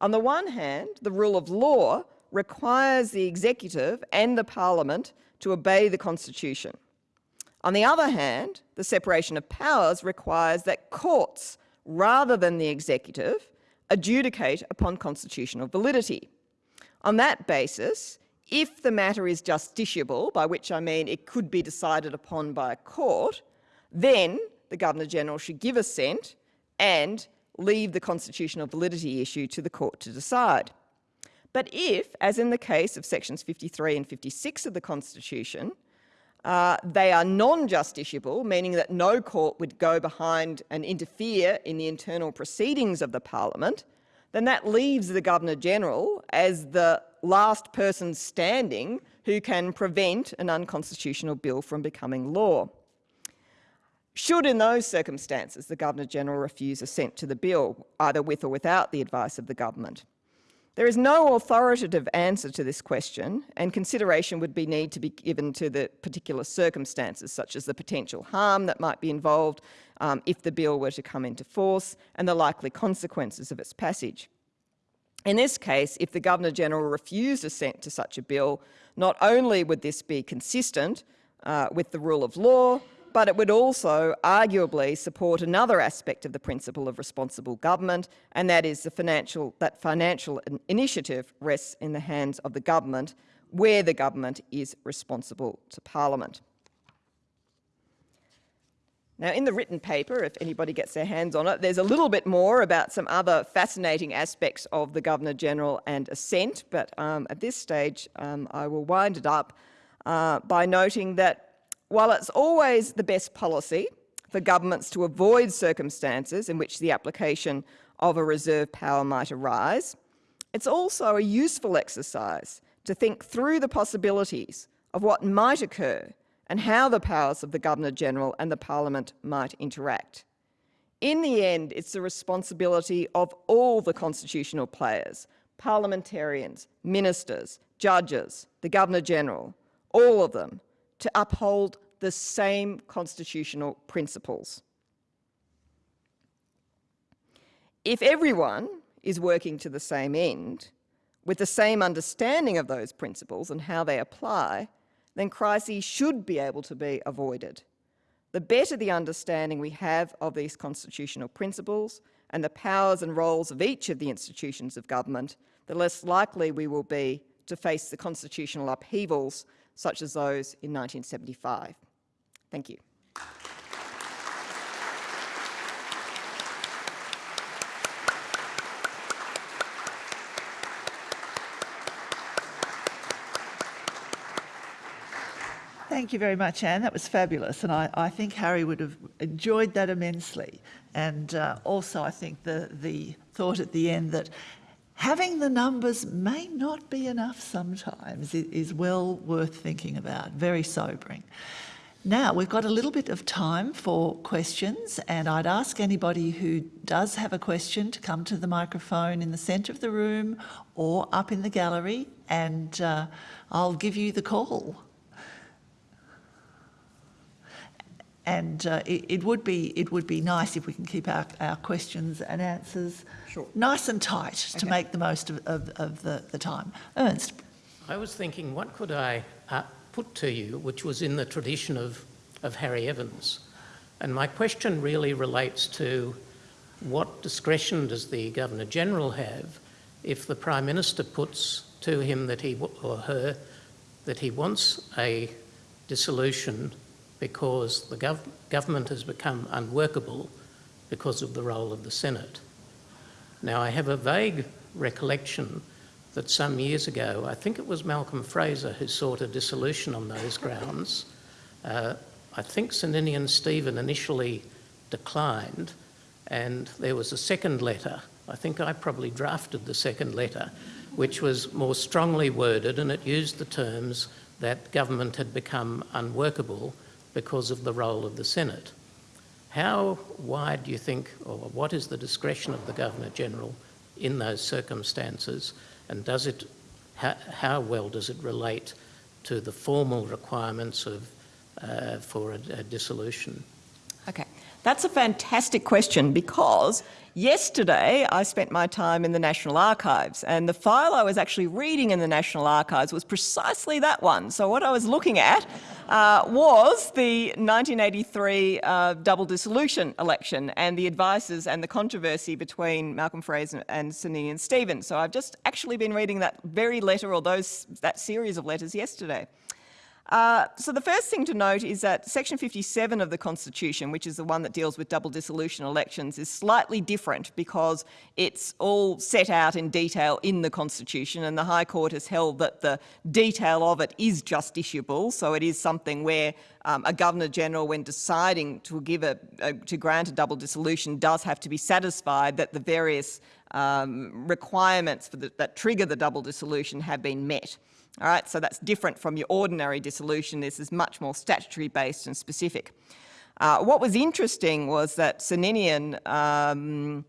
On the one hand, the rule of law requires the executive and the parliament to obey the constitution. On the other hand, the separation of powers requires that courts, rather than the executive, adjudicate upon constitutional validity. On that basis, if the matter is justiciable, by which I mean it could be decided upon by a court, then the Governor-General should give assent and leave the constitutional validity issue to the court to decide. But if, as in the case of sections 53 and 56 of the Constitution, uh, they are non-justiciable, meaning that no court would go behind and interfere in the internal proceedings of the parliament, then that leaves the Governor-General as the last person standing who can prevent an unconstitutional bill from becoming law. Should in those circumstances the Governor-General refuse assent to the bill, either with or without the advice of the government? There is no authoritative answer to this question, and consideration would be need to be given to the particular circumstances, such as the potential harm that might be involved um, if the bill were to come into force, and the likely consequences of its passage. In this case, if the Governor-General refused assent to such a bill, not only would this be consistent uh, with the rule of law, but it would also arguably support another aspect of the principle of responsible government, and that is the financial, that financial initiative rests in the hands of the government, where the government is responsible to Parliament. Now, in the written paper, if anybody gets their hands on it, there's a little bit more about some other fascinating aspects of the Governor-General and assent, but um, at this stage um, I will wind it up uh, by noting that while it's always the best policy for governments to avoid circumstances in which the application of a reserve power might arise, it's also a useful exercise to think through the possibilities of what might occur and how the powers of the Governor-General and the Parliament might interact. In the end, it's the responsibility of all the constitutional players, parliamentarians, ministers, judges, the Governor-General, all of them, to uphold the same constitutional principles. If everyone is working to the same end, with the same understanding of those principles and how they apply, then crises should be able to be avoided. The better the understanding we have of these constitutional principles and the powers and roles of each of the institutions of government, the less likely we will be to face the constitutional upheavals such as those in 1975. Thank you. Thank you very much, Anne. That was fabulous. And I, I think Harry would have enjoyed that immensely. And uh, also, I think the, the thought at the end that having the numbers may not be enough sometimes is well worth thinking about, very sobering. Now, we've got a little bit of time for questions, and I'd ask anybody who does have a question to come to the microphone in the centre of the room or up in the gallery, and uh, I'll give you the call. And uh, it, it, would be it would be nice if we can keep our, our questions and answers sure. nice and tight okay. to make the most of, of, of the, the time. Ernst. I was thinking, what could I uh, put to you, which was in the tradition of, of Harry Evans. And my question really relates to what discretion does the Governor-General have if the Prime Minister puts to him that he, or her, that he wants a dissolution because the gov government has become unworkable because of the role of the Senate. Now I have a vague recollection that some years ago, I think it was Malcolm Fraser who sought a dissolution on those grounds. Uh, I think Sir Ninian Stephen initially declined and there was a second letter. I think I probably drafted the second letter, which was more strongly worded and it used the terms that government had become unworkable because of the role of the Senate. How wide do you think, or what is the discretion of the Governor-General in those circumstances and does it, how, how well does it relate to the formal requirements of, uh, for a, a dissolution? That's a fantastic question because Yesterday, I spent my time in the National Archives, and the file I was actually reading in the National Archives was precisely that one. So what I was looking at uh, was the 1983 uh, double dissolution election and the advices and the controversy between Malcolm Fraser and Sir and Stephen. So I've just actually been reading that very letter or those that series of letters yesterday. Uh, so the first thing to note is that section 57 of the Constitution, which is the one that deals with double dissolution elections, is slightly different because it's all set out in detail in the Constitution and the High Court has held that the detail of it is justiciable, so it is something where um, a Governor-General, when deciding to give a, a, to grant a double dissolution, does have to be satisfied that the various um, requirements the, that trigger the double dissolution have been met. All right, so that's different from your ordinary dissolution. This is much more statutory based and specific. Uh, what was interesting was that Sir um,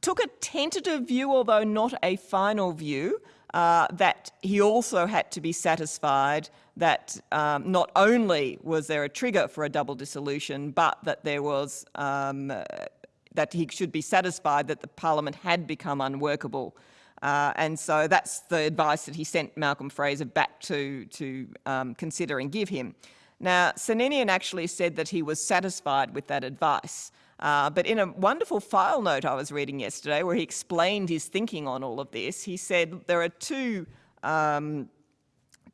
took a tentative view, although not a final view, uh, that he also had to be satisfied that um, not only was there a trigger for a double dissolution, but that there was um, that he should be satisfied that the parliament had become unworkable uh, and so that's the advice that he sent Malcolm Fraser back to, to um, consider and give him. Now, Sir actually said that he was satisfied with that advice. Uh, but in a wonderful file note I was reading yesterday, where he explained his thinking on all of this, he said there are two, um,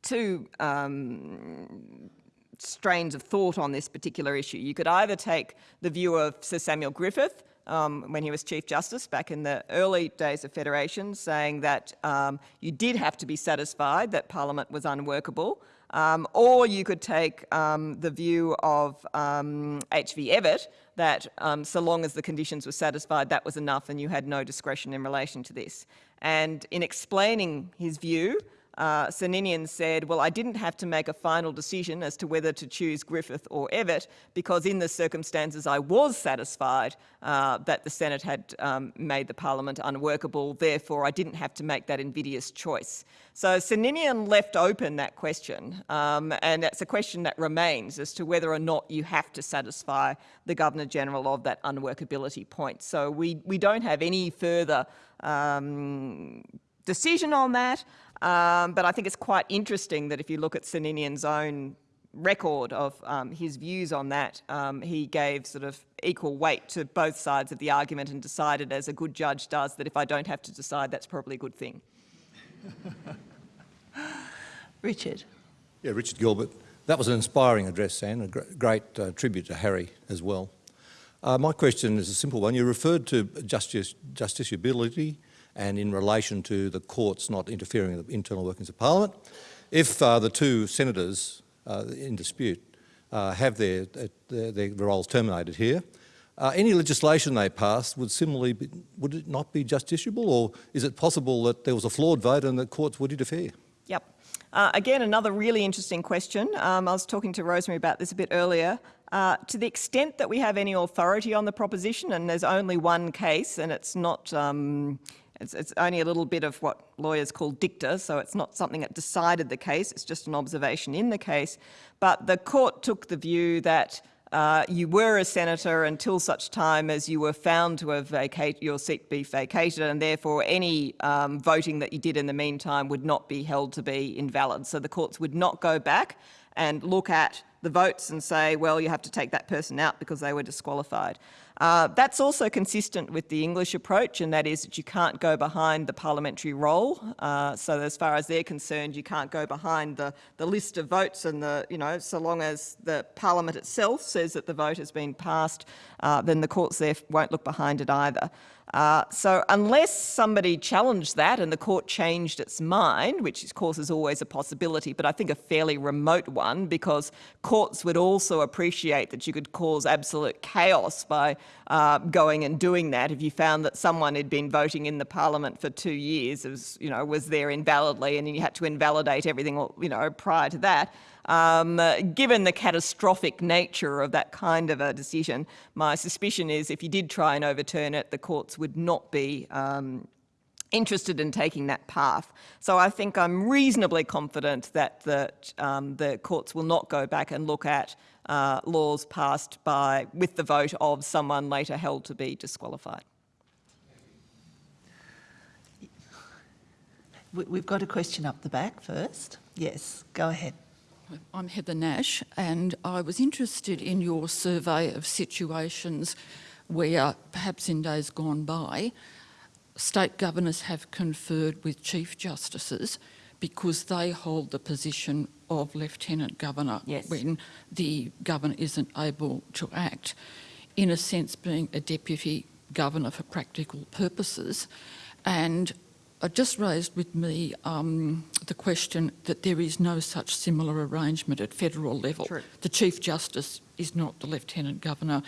two um, strains of thought on this particular issue. You could either take the view of Sir Samuel Griffith, um, when he was Chief Justice back in the early days of Federation, saying that um, you did have to be satisfied that Parliament was unworkable, um, or you could take um, the view of H.V. Um, Evatt, that um, so long as the conditions were satisfied, that was enough and you had no discretion in relation to this. And in explaining his view, uh, said, well, I didn't have to make a final decision as to whether to choose Griffith or Evatt because in the circumstances I was satisfied uh, that the Senate had um, made the parliament unworkable, therefore I didn't have to make that invidious choice. So Sir Ninian left open that question um, and that's a question that remains as to whether or not you have to satisfy the Governor-General of that unworkability point. So we, we don't have any further um, decision on that. Um, but I think it's quite interesting that if you look at Sir own record of um, his views on that, um, he gave sort of equal weight to both sides of the argument and decided, as a good judge does, that if I don't have to decide, that's probably a good thing. [LAUGHS] Richard. Yeah, Richard Gilbert. That was an inspiring address, Sam, a great uh, tribute to Harry as well. Uh, my question is a simple one. You referred to justice, justiciability and in relation to the courts not interfering in the internal workings of Parliament. If uh, the two senators uh, in dispute uh, have their, their, their, roles terminated here, uh, any legislation they pass would similarly be, would it not be justiciable or is it possible that there was a flawed vote and the courts would interfere? Yep. Uh, again, another really interesting question. Um, I was talking to Rosemary about this a bit earlier. Uh, to the extent that we have any authority on the proposition, and there's only one case, and it's not um, it's, it's, only a little bit of what lawyers call dicta, so it's not something that decided the case, it's just an observation in the case. But the court took the view that uh, you were a senator until such time as you were found to have vacate, your seat be vacated and therefore any um, voting that you did in the meantime would not be held to be invalid. So the courts would not go back and look at the votes and say, well, you have to take that person out because they were disqualified. Uh, that's also consistent with the English approach, and that is that you can't go behind the parliamentary roll. Uh, so as far as they're concerned, you can't go behind the, the list of votes and the, you know, so long as the parliament itself says that the vote has been passed, uh, then the courts there won't look behind it either. Uh, so unless somebody challenged that and the court changed its mind, which of course is always a possibility, but I think a fairly remote one because courts would also appreciate that you could cause absolute chaos by uh, going and doing that if you found that someone had been voting in the parliament for two years, was, you know, was there invalidly and you had to invalidate everything, you know, prior to that. Um, given the catastrophic nature of that kind of a decision, my suspicion is if you did try and overturn it, the courts would not be um, interested in taking that path. So I think I'm reasonably confident that the, um, the courts will not go back and look at uh, laws passed by with the vote of someone later held to be disqualified. We've got a question up the back first. Yes, go ahead. I'm Heather Nash, and I was interested in your survey of situations where, perhaps in days gone by, state governors have conferred with chief justices because they hold the position of lieutenant governor yes. when the governor isn't able to act, in a sense being a deputy governor for practical purposes. And it just raised with me um, the question that there is no such similar arrangement at federal level. True. The Chief Justice is not the Lieutenant Governor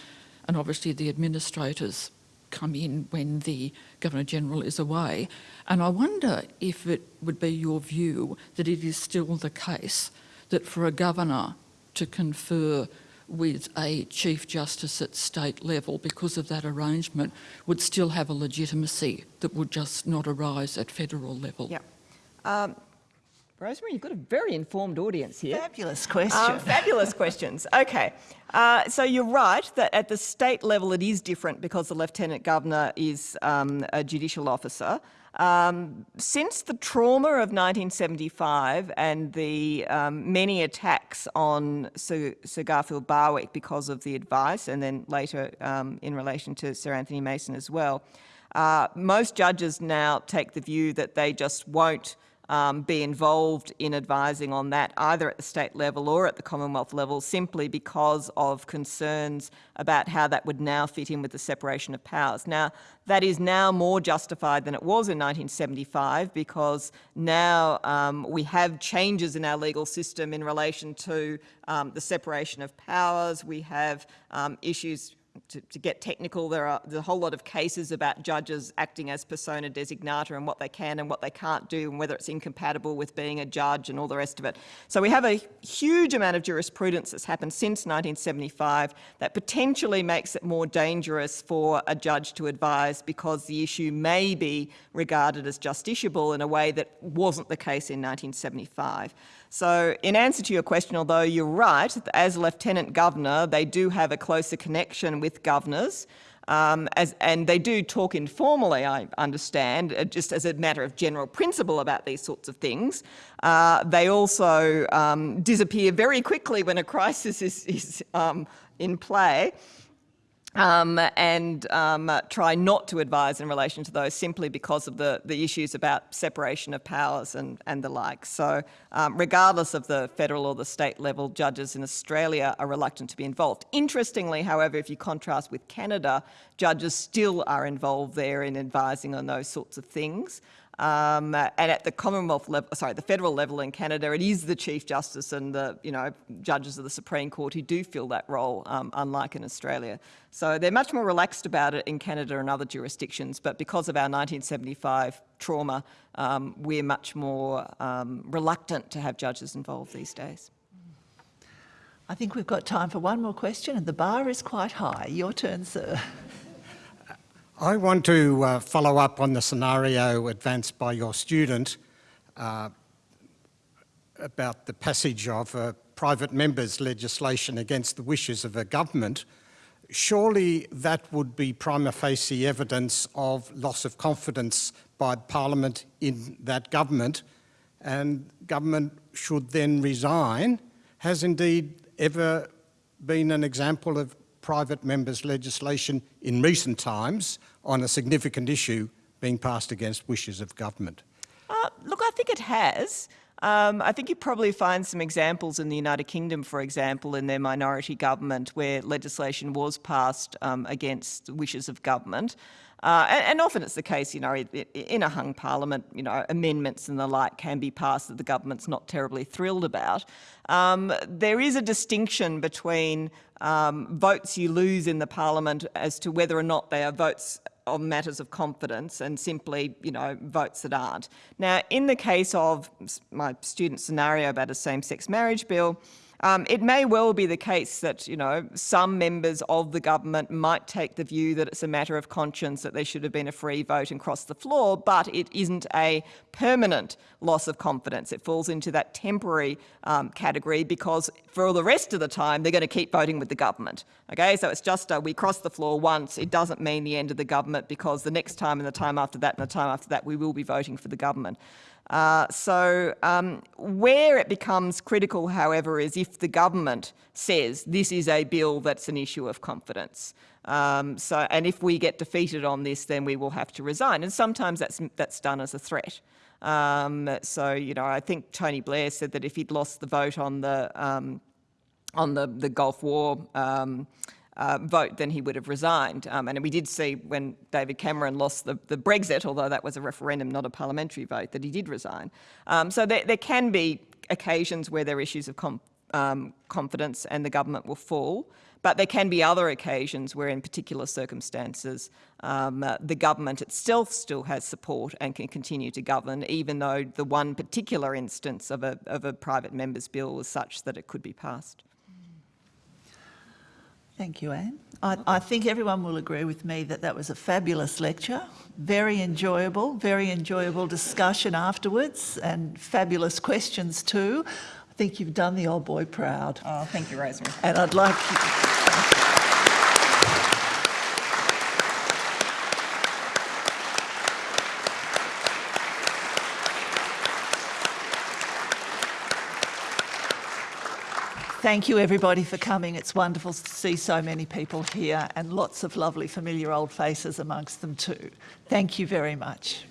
and obviously the administrators come in when the Governor-General is away. And I wonder if it would be your view that it is still the case that for a Governor to confer with a Chief Justice at state level because of that arrangement would still have a legitimacy that would just not arise at federal level. Yeah. Um, Rosemary, you've got a very informed audience here. Fabulous question. Um, fabulous [LAUGHS] questions. Okay, uh, so you're right that at the state level it is different because the Lieutenant Governor is um, a judicial officer. Um, since the trauma of 1975 and the um, many attacks on Sir, Sir, Garfield Barwick because of the advice, and then later um, in relation to Sir Anthony Mason as well, uh, most judges now take the view that they just won't um, be involved in advising on that either at the state level or at the Commonwealth level simply because of concerns about how that would now fit in with the separation of powers. Now, that is now more justified than it was in 1975 because now um, we have changes in our legal system in relation to um, the separation of powers. We have um, issues to, to, get technical, there are there's a whole lot of cases about judges acting as persona designata and what they can and what they can't do and whether it's incompatible with being a judge and all the rest of it. So we have a huge amount of jurisprudence that's happened since 1975 that potentially makes it more dangerous for a judge to advise because the issue may be regarded as justiciable in a way that wasn't the case in 1975. So in answer to your question, although you're right, as Lieutenant Governor, they do have a closer connection with governors. Um, as, and they do talk informally, I understand, uh, just as a matter of general principle about these sorts of things. Uh, they also um, disappear very quickly when a [LAUGHS] crisis is, is um, in play um, and um, try not to advise in relation to those simply because of the, the issues about separation of powers and, and the like. So um, regardless of the federal or the state level, judges in Australia are reluctant to be involved. Interestingly, however, if you contrast with Canada, judges still are involved there in advising on those sorts of things. Um, and at the Commonwealth level, sorry, the federal level in Canada, it is the Chief Justice and the, you know, judges of the Supreme Court who do fill that role, um, unlike in Australia. So they're much more relaxed about it in Canada and other jurisdictions, but because of our 1975 trauma, um, we're much more um, reluctant to have judges involved these days. I think we've got time for one more question, and the bar is quite high. Your turn, sir. I want to uh, follow up on the scenario advanced by your student uh, about the passage of uh, private members' legislation against the wishes of a government. Surely that would be prima facie evidence of loss of confidence by Parliament in that government and government should then resign. Has indeed ever been an example of private members' legislation in recent times on a significant issue being passed against wishes of government? Uh, look, I think it has. Um, I think you probably find some examples in the United Kingdom, for example, in their minority government where legislation was passed um, against wishes of government. Uh, and, and, often it's the case, you know, in a hung parliament, you know, amendments and the like can be passed that the government's not terribly thrilled about. Um, there is a distinction between um, votes you lose in the parliament as to whether or not they are votes on matters of confidence and simply, you know, votes that aren't. Now, in the case of my student scenario about a same-sex marriage bill, um, it may well be the case that, you know, some members of the government might take the view that it's a matter of conscience that there should have been a free vote and cross the floor, but it isn't a permanent loss of confidence. It falls into that temporary um, category because for all the rest of the time, they're going to keep voting with the government. Okay, so it's just uh, we cross the floor once. It doesn't mean the end of the government because the next time and the time after that and the time after that, we will be voting for the government. Uh, so um, where it becomes critical, however, is if the government says this is a bill that's an issue of confidence. Um, so, and if we get defeated on this, then we will have to resign. And sometimes that's, that's done as a threat. Um, so, you know, I think Tony Blair said that if he'd lost the vote on the, um, on the, the Gulf War, um, uh, vote, then he would have resigned. Um, and we did see when David Cameron lost the, the, Brexit, although that was a referendum, not a parliamentary vote, that he did resign. Um, so there, there, can be occasions where there are issues of um, confidence and the government will fall. But there can be other occasions where in particular circumstances um, uh, the government itself still has support and can continue to govern even though the one particular instance of a, of a private member's bill was such that it could be passed. Thank you, Anne. I, I, think everyone will agree with me that that was a fabulous lecture, very enjoyable, very enjoyable discussion afterwards and fabulous questions too. I think you've done the old boy proud. Oh, thank you, Rosemary. And I'd like Thank you everybody for coming. It's wonderful to see so many people here and lots of lovely familiar old faces amongst them too. Thank you very much.